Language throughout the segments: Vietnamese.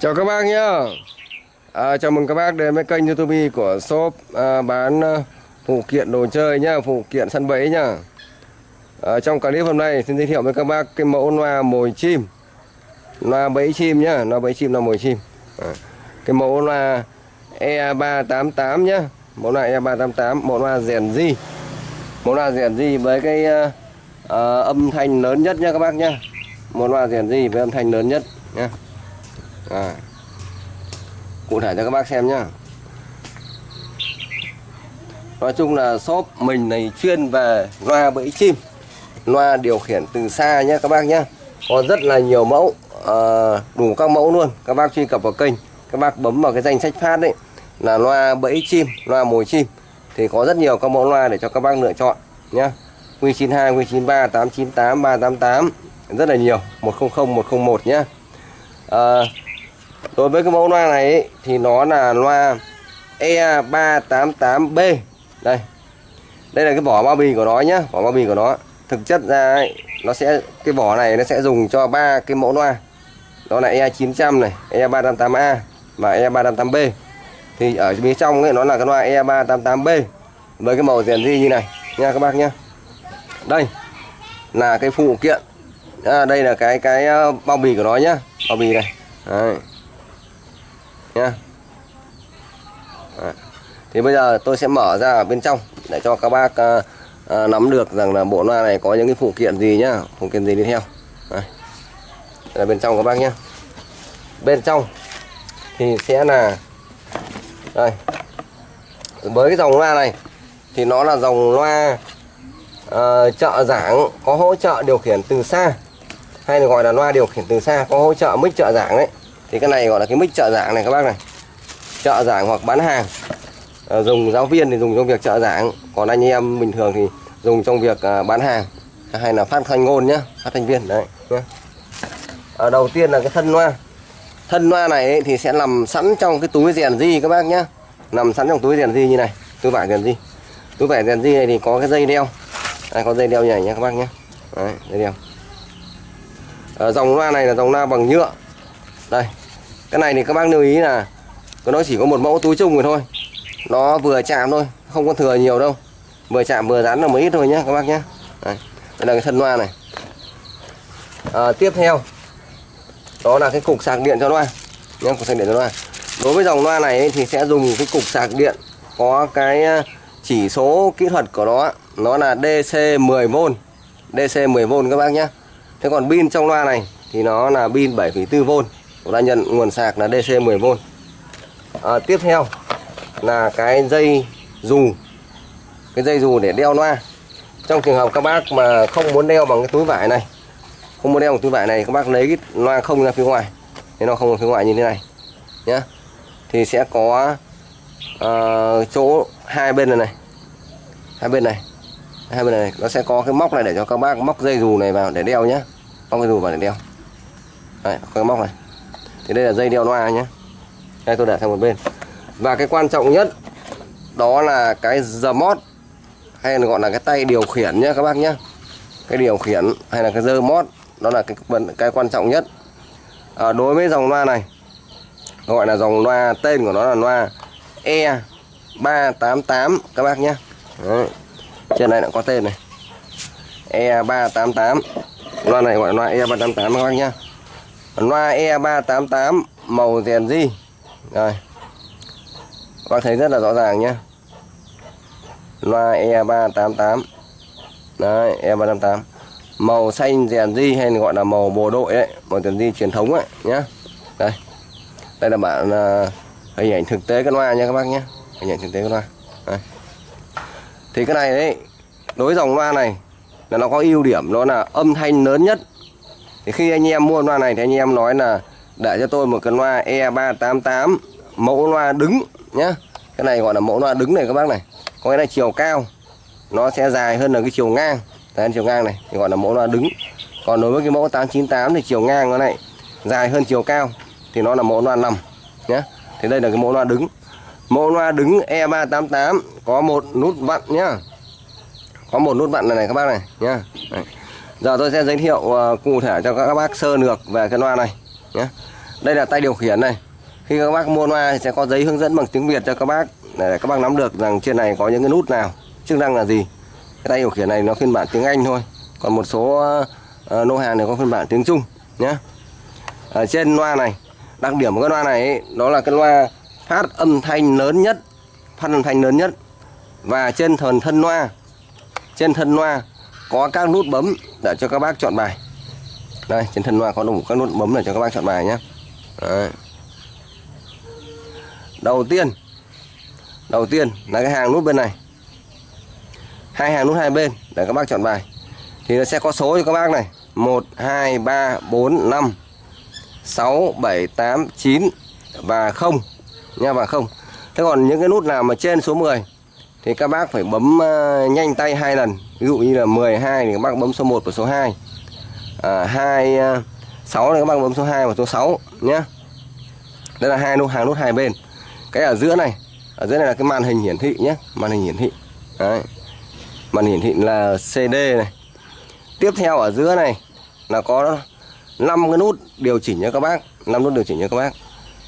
Chào các bác nhá. À, Chào mừng các bác đến với kênh youtube của shop à, bán à, phụ kiện đồ chơi nhá Phụ kiện săn bẫy nhá. À, Trong clip hôm nay xin giới thiệu với các bác cái mẫu loa mồi chim. Loa bẫy chim nhá Loa bẫy chim là mồi chim. À, Cái mẫu loa E388 nhá. Mẫu loa E388 Mẫu loa rèn di Mẫu loa rèn di với cái à, à, âm thanh lớn nhất nhá các bác nhá. Mẫu loa rèn di với âm thanh lớn nhất nhá à. cụ thể cho các bác xem nhá. Nói chung là shop mình này chuyên về loa bẫy chim loa điều khiển từ xa nhé các bác nhé có rất là nhiều mẫu à, đủ các mẫu luôn. Các bác truy cập vào kênh các bác bấm vào cái danh sách phát đấy là loa bẫy chim loa mồi chim. Thì có rất nhiều các mẫu loa để cho các bác lựa chọn nhé Q92, Q93, 898, 388 rất là nhiều. 100, 101 nhé à, đối với cái mẫu loa này ấy, thì nó là loa E388B đây. Đây là cái vỏ bao bì của nó nhá vỏ bao bì của nó. Thực chất ra ấy, nó sẽ cái vỏ này nó sẽ dùng cho ba cái mẫu loa. Đó là E900 này E388A và E388B thì ở phía trong ấy nó là cái loa E388B với cái màu rèn di như này nha các bác nhá. Đây là cái phụ kiện. À, đây là cái cái ờ, bao bì của nó nhá bao bì này. Đấy nhá. Đấy. thì bây giờ tôi sẽ mở ra ở bên trong để cho các bác uh, uh, nắm được rằng là bộ loa này có những cái phụ kiện gì nhá. Phụ kiện gì đi theo. Đây. Đây là bên trong các bác nhá. Bên trong thì sẽ là đây. Với cái dòng loa này thì nó là dòng loa uh, trợ giảng có hỗ trợ điều khiển từ xa hay là gọi là loa điều khiển từ xa có hỗ trợ mic trợ giảng đấy thì cái này gọi là cái mic trợ giảng này các bác này. Trợ giảng hoặc bán hàng. À, dùng giáo viên thì dùng trong việc trợ giảng. Còn anh em bình thường thì dùng trong việc à, bán hàng. Hay là phát thanh ngôn nhá phát thanh viên đấy nhá. À, đầu tiên là cái thân loa thân loa này ấy, thì sẽ nằm sẵn trong cái túi rèn di các bác nhá. Nằm sẵn trong túi rèn di như này túi vải rèn di. Túi vải rèn di này thì có cái dây đeo. Đây có dây đeo như này nhá các bác nhé đấy, dây đeo. À, dòng loa này là dòng loa bằng nhựa đây cái này thì các bác lưu ý là nó chỉ có một mẫu túi chung rồi thôi. Nó vừa chạm thôi không có thừa nhiều đâu. Vừa chạm vừa dán là mới ít thôi nhé các bác nhé đây, đây là cái thân loa này. À, tiếp theo đó là cái cục sạc điện cho loa. Nhé cục sạc điện cho loa. Đối với dòng loa này thì sẽ dùng cái cục sạc điện có cái à, chỉ số kỹ thuật của nó nó là DC 10V DC 10V các bác nhé Thế còn pin trong loa này thì nó là pin 7,4V cũng đã nhận nguồn sạc là DC 10V à, Tiếp theo là cái dây dù. Cái dây dù để đeo loa. Trong trường hợp các bác mà không muốn đeo bằng cái túi vải này Không muốn đeo bằng túi vải này Các bác lấy cái loa không ra phía ngoài. Thế nó không ra phía ngoài như thế này nhé Thì sẽ có uh, chỗ hai bên này này. Hai bên này. Hai bên này nó sẽ có cái móc này để cho các bác móc dây dù này vào để đeo nhé móc dây dù vào để đeo. Đấy, có cái móc này thì đây là dây đeo loa nhé đây tôi để sang một bên. Và cái quan trọng nhất đó là cái giờ mót hay là gọi là cái tay điều khiển nhé các bác nhé cái điều khiển hay là cái dơ mót đó là cái cái quan trọng nhất. À, đối với dòng loa này gọi là dòng loa tên của nó là loa E 388 các bác nhé Đấy trên này đã có tên này. E388 loa này gọi là loa E388 các bác nhé loa E388 màu rèn di rồi. Các bác thấy rất là rõ ràng nhá. Loa E388 đấy E388 màu xanh rèn di hay gọi là màu bồ đội đấy màu rèn di truyền thống ấy nhá. Đây. Đây là bạn uh, à, hình ảnh thực tế cái loa nha các bác nhé hình ảnh thực tế cái loa. Đây. Thì cái này đấy đối dòng loa này là nó có ưu điểm đó là âm thanh lớn nhất thì khi anh em mua loa này thì anh em nói là để cho tôi một cái loa E388 mẫu loa đứng nhá. Cái này gọi là mẫu loa đứng này các bác này. Có nghĩa là chiều cao nó sẽ dài hơn là cái chiều ngang. Đấy, chiều ngang này thì gọi là mẫu loa đứng. Còn đối với cái mẫu 898 thì chiều ngang nó này dài hơn chiều cao thì nó là mẫu loa nằm nhé thì đây là cái mẫu loa đứng. Mẫu loa đứng E388 có một nút vặn nhá. Có một nút vặn này, này các bác này nhá giờ tôi sẽ giới thiệu uh, cụ thể cho các bác sơ lược về cái loa này nhé đây là tay điều khiển này. Khi các bác mua loa thì sẽ có giấy hướng dẫn bằng tiếng Việt cho các bác để các bác nắm được rằng trên này có những cái nút nào chức năng là gì. Cái tay điều khiển này nó phiên bản tiếng Anh thôi còn một số uh, lô hàng này có phiên bản tiếng Trung nhé ở trên loa này đặc điểm của cái loa này ấy, đó là cái loa phát âm thanh lớn nhất phát âm thanh lớn nhất. Và trên thần thân loa trên thân loa có các nút bấm để cho các bác chọn bài. Đây, trên thân loa có đủ các nút bấm để cho các bác chọn bài nhé Đấy. đầu tiên đầu tiên là cái hàng nút bên này. Hai hàng nút hai bên để các bác chọn bài. Thì nó sẽ có số cho các bác này. 1 2 3 4 5 6 7 8 9 và 0 nha, và 0 thế còn những cái nút nào mà trên số 10 thì các bác phải bấm ờ, nhanh tay hai lần ví dụ như là 12 thì các bác bấm số 1 và số 2 à, 2 6 à, thì các bác bấm số 2 và số 6 nhé đây là hai nút hàng nút hai bên. Cái ở giữa này ở dưới này là cái màn hình hiển thị nhé màn hình hiển thị. Đấy. màn hiển thị là CD này. Tiếp theo ở giữa này là có 5 cái nút điều chỉnh cho các bác 5 nút điều chỉnh cho các bác.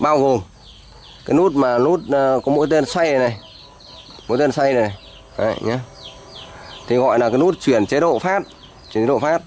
Bao gồm cái nút mà nút ờ, có mũi tên xoay này, này mũi tên xoay này. Đấy, nhé thì gọi là cái nút chuyển chế độ phát chuyển chế độ phát.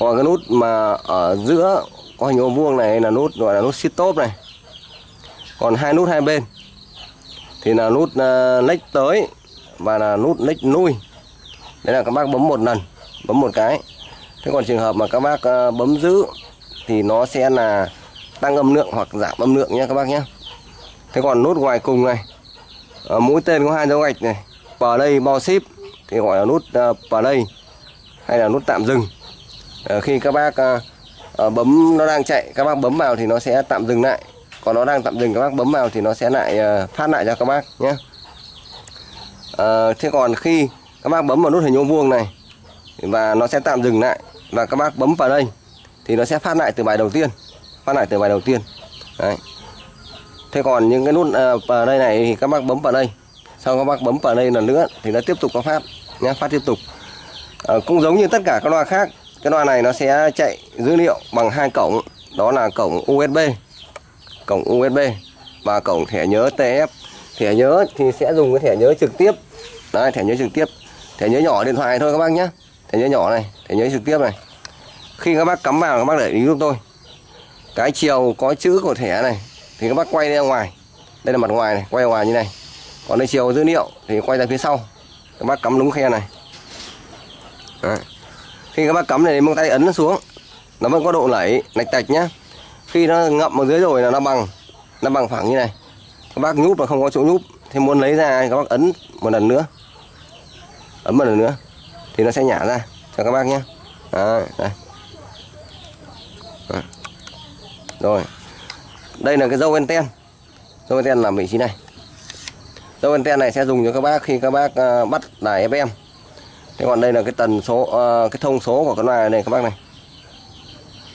Còn cái nút mà ở giữa có hình ô vuông này là nút gọi là nút sit top này. Còn hai nút hai bên thì là nút ờ, uh, lách tới và là nút lách nuôi đấy là các bác bấm một lần bấm một cái. Thế còn trường hợp mà các bác uh, bấm giữ thì nó sẽ là tăng âm lượng hoặc giảm âm lượng nhé các bác nhé. Thế còn nút ngoài cùng này uh, mũi tên có hai dấu gạch này play bao ship thì gọi là nút à, play hay là nút tạm dừng. À, khi các bác à, bấm, nó đang chạy, các bác bấm vào thì nó sẽ tạm dừng lại. Còn nó đang tạm dừng, các bác bấm vào thì nó sẽ lại phát lại cho các bác nhé. Thế còn khi các bác bấm vào nút hình ô vuông này, và nó sẽ tạm dừng lại, và các bác bấm vào đây, thì nó sẽ phát lại từ bài đầu tiên, phát lại từ bài đầu tiên. Đấy. Thế còn những cái nút vào đây này thì các bác bấm vào đây. Sau các bác bấm vào đây lần nữa thì nó tiếp tục có phát nhé phát tiếp tục. À, cũng giống như tất cả các loa khác cái loa này nó sẽ chạy dữ liệu bằng hai cổng đó là cổng USB cổng USB và cổng thẻ nhớ TF thẻ nhớ thì sẽ dùng cái thẻ nhớ trực tiếp. Đấy thẻ nhớ trực tiếp. Thẻ nhớ nhỏ điện thoại thôi các bác nhé. Thẻ nhớ nhỏ này thẻ nhớ trực tiếp này. Khi các bác cắm vào các bác để ý giúp tôi. Cái chiều có chữ của thẻ này thì các bác quay ra ngoài. Đây là mặt ngoài này quay ra ngoài như này. Còn đây chiều dữ liệu thì quay ra phía sau các bác cắm đúng khe này. Đấy. khi các bác cắm này bằng tay ấn nó xuống nó vẫn có độ lẩy lạch tạch nhá. Khi nó ngậm ở dưới rồi là nó bằng nó bằng phẳng như này. Các bác nhúp mà không có chỗ nhúp thì muốn lấy ra các bác ấn một lần nữa. Ấn một lần nữa thì nó sẽ nhả ra cho các bác nhé Đấy, đây. Đấy. rồi. Đây là cái dâu anten dâu anten là vị trí này dâu anten này sẽ dùng cho các bác khi các bác uh, bắt đài FM thế còn đây là cái tần số uh, cái thông số của cái loa này các bác này.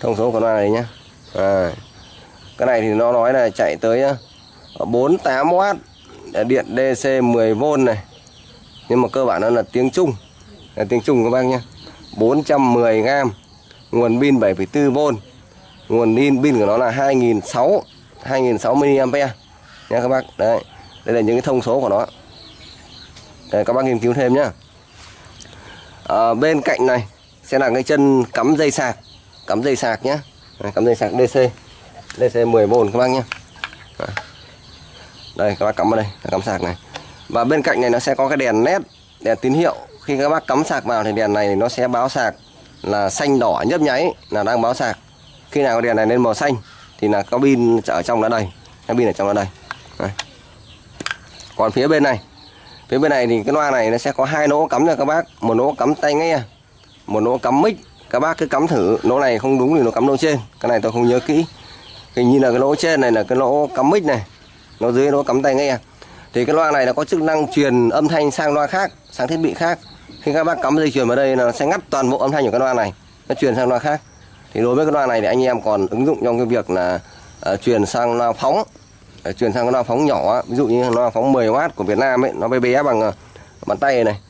Thông số của loa này nhá. À, cái này thì nó nói là chạy tới ờ, 48W điện DC 10V này. Nhưng mà cơ bản nó là tiếng Trung. Là tiếng Trung các bác nhé 410G nguồn pin 7,4V nguồn pin pin của nó là 2006 2006 mAh nha các bác. Đấy đây là những cái thông số của nó. Đây, các bác nghiên cứu thêm nhá. À, bên cạnh này sẽ là cái chân cắm dây sạc. Cắm dây sạc nhé cắm dây sạc DC DC 10V các bác nhé đây các bác cắm vào đây cắm sạc này. Và bên cạnh này nó sẽ có cái đèn led đèn tín hiệu. Khi các bác cắm sạc vào thì đèn này nó sẽ báo sạc là xanh đỏ nhấp nháy là đang báo sạc. Khi nào đèn này lên màu xanh thì là có pin ở trong đó đây cái pin ở trong đó đây Đấy còn phía bên này phía bên này thì cái loa này nó sẽ có hai lỗ cắm cho các bác. Một lỗ cắm tay nghe à, một lỗ cắm mic. Các bác cứ cắm thử lỗ này không đúng thì nó cắm lỗ trên. Cái này tôi không nhớ kỹ. Hình như là cái lỗ trên này là cái lỗ cắm mic này nó dưới lỗ cắm tay nghe à. thì cái loa này nó có chức năng truyền âm thanh sang loa khác sang thiết bị khác. Khi các bác cắm dây truyền vào đây là nó sẽ ngắt toàn bộ âm thanh của cái loa này nó truyền sang loa khác. Thì đối với cái loa này thì anh em còn ứng dụng trong cái việc là uh, truyền sang loa phóng chuyển sang cái loa phóng nhỏ ví dụ như loa phóng 10W của Việt Nam ấy, nó bé bé bằng ờ, bàn tay này.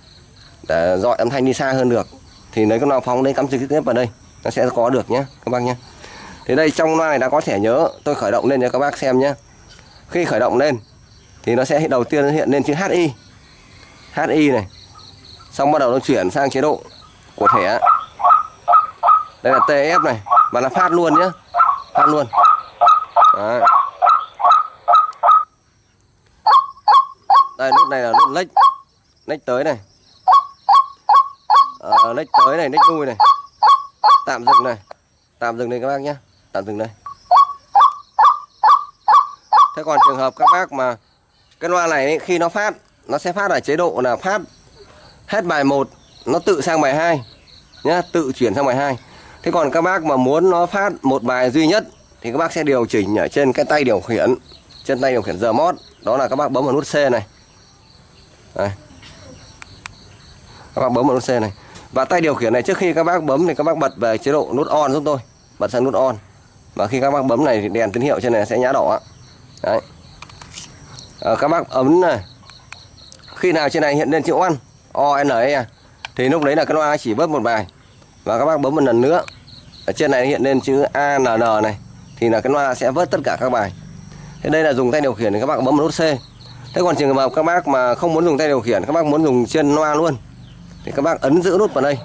Để dọi âm thanh đi xa hơn được. Thì lấy cái loa phóng đấy cắm trực tiếp vào đây. Nó sẽ có được nhé các bác nhé thì đây, trong loa này đã có thẻ nhớ. Tôi khởi động lên cho các bác xem nhé khi khởi động lên, thì nó sẽ đầu tiên nó hiện lên chữ HI HI này. Xong bắt đầu nó chuyển sang chế độ của thẻ. Đây là TF này và là phát luôn nhé phát luôn. Đấy. đây nút này là lách. Lách tới này. À, lách tới này lách nuôi này. Tạm dừng này. Tạm dừng đây các bác nhé. Tạm dừng đây. Thế còn trường hợp các bác mà cái loa này ấy, khi nó phát nó sẽ phát ở chế độ là phát hết bài 1 nó tự sang bài 2 nhá tự chuyển sang bài 2 thế còn các bác mà muốn nó phát một bài duy nhất thì các bác sẽ điều chỉnh ở trên cái tay điều khiển trên tay điều khiển giờ mót đó là các bác bấm vào nút C này đây. các bác bấm vào nút C này. Và tay điều khiển này trước khi các bác bấm thì các bác bật về chế độ nút on giúp tôi. Bật sang nút on. Và khi các bác bấm này thì đèn tín hiệu trên này sẽ nhá đỏ đấy. À, các bác ấm này. Khi nào trên này hiện lên chữ on o n e à, thì lúc đấy là cái loa chỉ bớt một bài. Và các bác bấm một lần nữa. Ở trên này hiện lên chữ a n n này thì là cái loa sẽ vớt tất cả các bài. Thế đây là dùng tay điều khiển thì các bác bấm vào nút c thế còn trường hợp các bác mà không muốn dùng tay điều khiển, các bác muốn dùng chân loa luôn, thì các bác ấn giữ nút vào đây.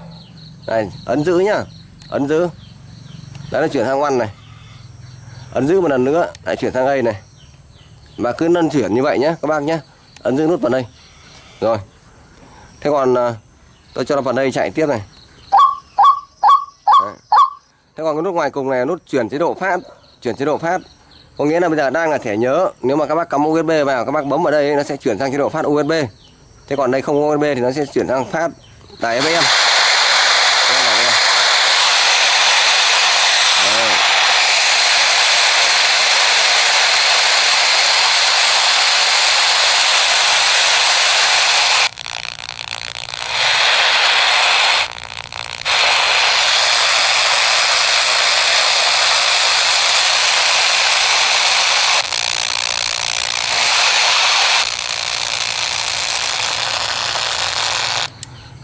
Này, ấn giữ nhá, ấn giữ. Đấy là chuyển sang ngoan này. Ấn giữ một lần nữa, lại chuyển sang đây này. Và cứ nâng chuyển như vậy nhé các bác nhé ấn giữ nút vào đây. Rồi. Thế còn à, tôi cho nó vào đây chạy tiếp này. Đấy. thế còn cái nút ngoài cùng này nút chuyển chế độ phát, chuyển chế độ phát có nghĩa là bây giờ đang là thẻ nhớ. Nếu mà các bác cắm USB vào, các bác bấm vào đây, nó sẽ chuyển sang chế độ phát USB thế còn đây không USB thì nó sẽ chuyển sang phát đài FM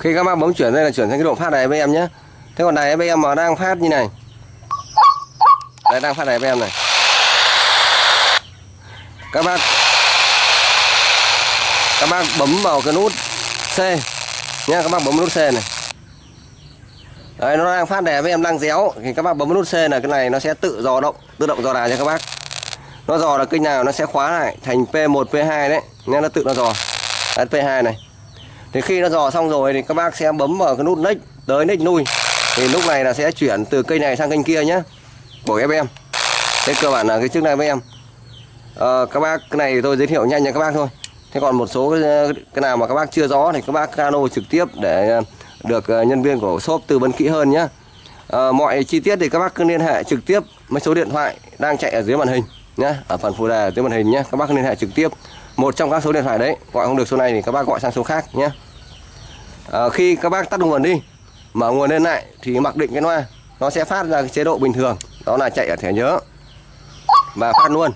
khi các bác bấm chuyển đây là chuyển sang cái độ phát này với em nhé thế còn này với em mà đang phát như này. Đây đang phát này với em này. Các bác các bác bấm vào cái nút C nhé các bác bấm nút C này. Đấy, nó đang phát đè với em đang déo thì các bác bấm nút C là cái này nó sẽ tự dò động tự động dò đài cho các bác. Nó dò là kênh nào nó sẽ khóa lại thành P1 P2 đấy nên nó tự nó dò. Đấy, P2 này thì khi nó dò xong rồi thì các bác sẽ bấm vào cái nút nick tới nick nuôi thì lúc này là sẽ chuyển từ cây này sang kênh kia nhé của FM thế cơ bản là cái chức năng với em. Ờ, các bác cái này thì tôi giới thiệu nhanh cho các bác thôi. Thế còn một số cái, cái nào mà các bác chưa rõ thì các bác cano trực tiếp để ờ, được ờ, nhân viên của shop tư vấn kỹ hơn nhé à, mọi chi tiết thì các bác cứ liên hệ trực tiếp với số điện thoại đang chạy ở dưới màn hình nhé ở phần phụ đề dưới màn hình nhé các bác liên hệ trực tiếp. Một trong các số điện thoại đấy gọi không được số này thì các bác gọi sang số khác nhé à, khi các bác tắt nguồn đi mở nguồn lên lại thì mặc định cái loa nó sẽ phát ra cái chế độ bình thường đó là chạy ở thẻ nhớ và phát luôn.